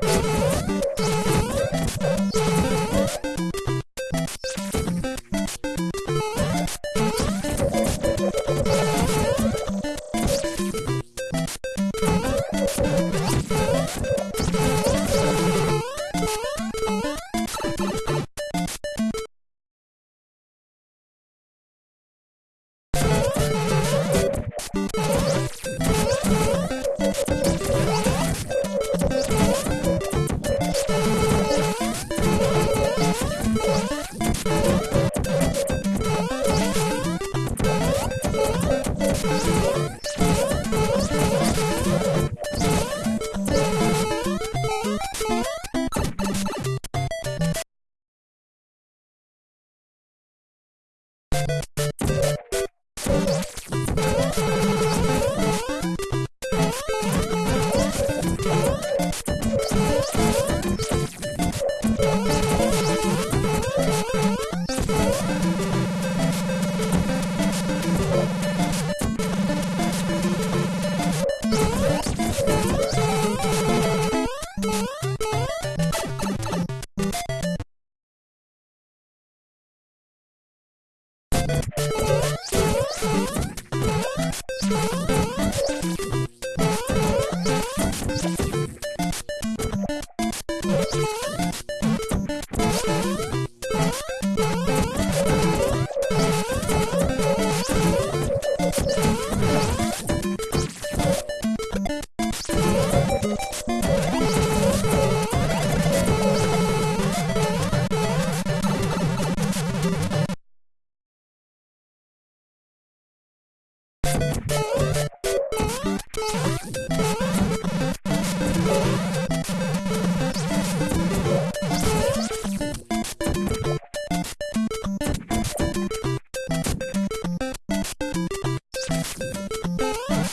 Bye. Thank you. you